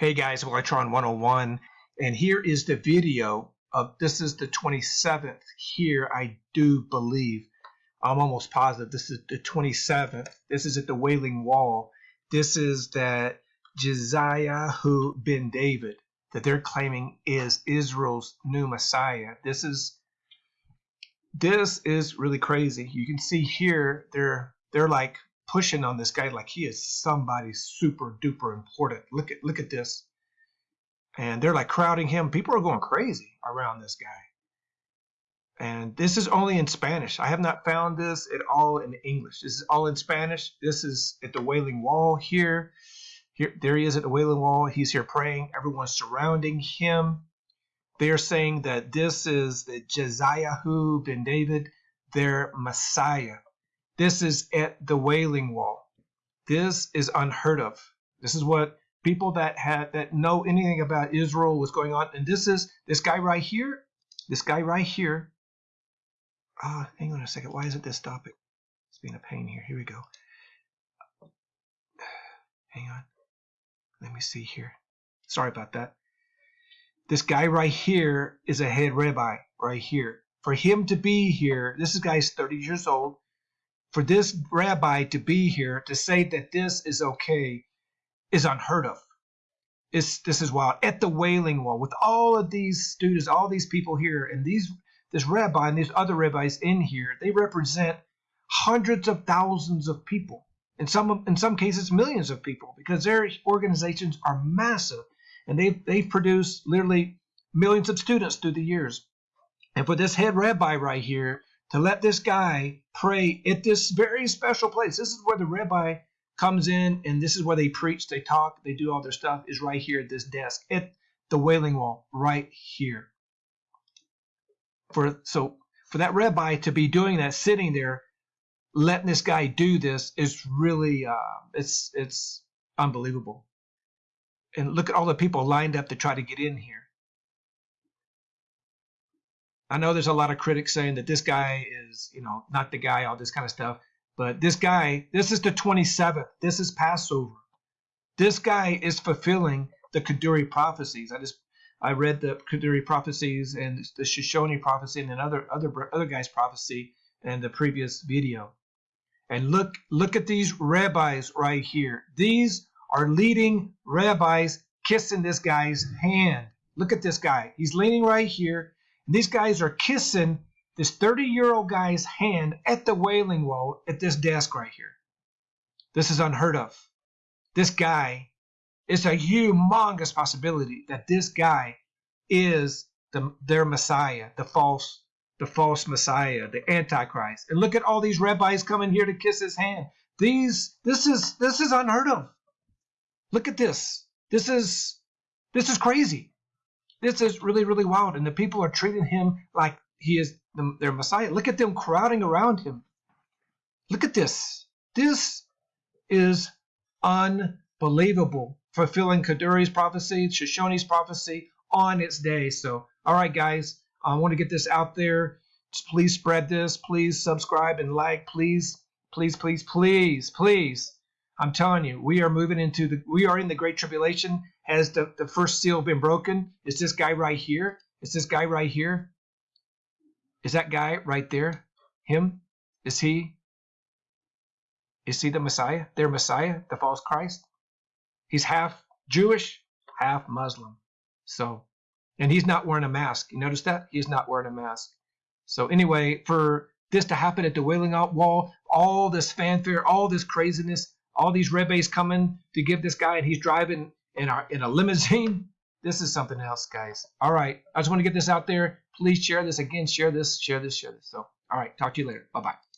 Hey guys, Electron 101, and here is the video of this is the 27th here, I do believe. I'm almost positive this is the 27th. This is at the Wailing Wall. This is that who ben David that they're claiming is Israel's new Messiah. This is this is really crazy. You can see here they're they're like pushing on this guy like he is somebody super duper important. Look at look at this. And they're like crowding him. People are going crazy around this guy. And this is only in Spanish. I have not found this at all in English. This is all in Spanish. This is at the Wailing Wall here. Here there he is at the Wailing Wall. He's here praying. Everyone's surrounding him. They're saying that this is the who ben David, their Messiah. This is at the Wailing Wall. This is unheard of. This is what people that had that know anything about Israel was going on. And this is this guy right here. This guy right here. Ah, hang on a second. Why isn't this stopping? It's being a pain here. Here we go. Hang on. Let me see here. Sorry about that. This guy right here is a head rabbi right here. For him to be here, this guy's 30 years old for this rabbi to be here to say that this is okay is unheard of. It's, this is wild. At the Wailing Wall, with all of these students, all these people here, and these this rabbi and these other rabbis in here, they represent hundreds of thousands of people. In some in some cases, millions of people, because their organizations are massive, and they've they've produced literally millions of students through the years. And for this head rabbi right here to let this guy pray at this very special place. This is where the rabbi comes in and this is where they preach, they talk, they do all their stuff, is right here at this desk at the Wailing Wall, right here. For so for that rabbi to be doing that, sitting there, letting this guy do this is really uh, it's it's unbelievable. And look at all the people lined up to try to get in here. I know there's a lot of critics saying that this guy is, you know, not the guy, all this kind of stuff. But this guy, this is the 27th. This is Passover. This guy is fulfilling the Kaduri prophecies. I just I read the Kaduri prophecies and the Shoshone prophecy and another other other guy's prophecy in the previous video. And look look at these rabbis right here. These are leading rabbis kissing this guy's hand. Look at this guy. He's leaning right here these guys are kissing this 30 year old guy's hand at the wailing wall at this desk right here. This is unheard of. This guy, it's a humongous possibility that this guy is the, their Messiah, the false, the false Messiah, the Antichrist. And look at all these rabbis coming here to kiss his hand. These, this is, this is unheard of. Look at this. This is, this is crazy. This is really, really wild. And the people are treating him like he is the, their Messiah. Look at them crowding around him. Look at this. This is unbelievable. Fulfilling Kaduri's prophecy, Shoshone's prophecy on its day. So, all right, guys, I want to get this out there. Just please spread this. Please subscribe and like. Please, please, please, please, please. I'm telling you, we are moving into the, we are in the Great Tribulation. Has the, the first seal been broken? Is this guy right here? Is this guy right here? Is that guy right there? Him? Is he? Is he the Messiah? Their Messiah? The false Christ? He's half Jewish, half Muslim. So, and he's not wearing a mask. You notice that? He's not wearing a mask. So anyway, for this to happen at the Wailing Out Wall, all this fanfare, all this craziness, all these rebbes coming to give this guy, and he's driving in our in a limousine. This is something else, guys. All right, I just want to get this out there. Please share this again. Share this. Share this. Share this. So, all right, talk to you later. Bye bye.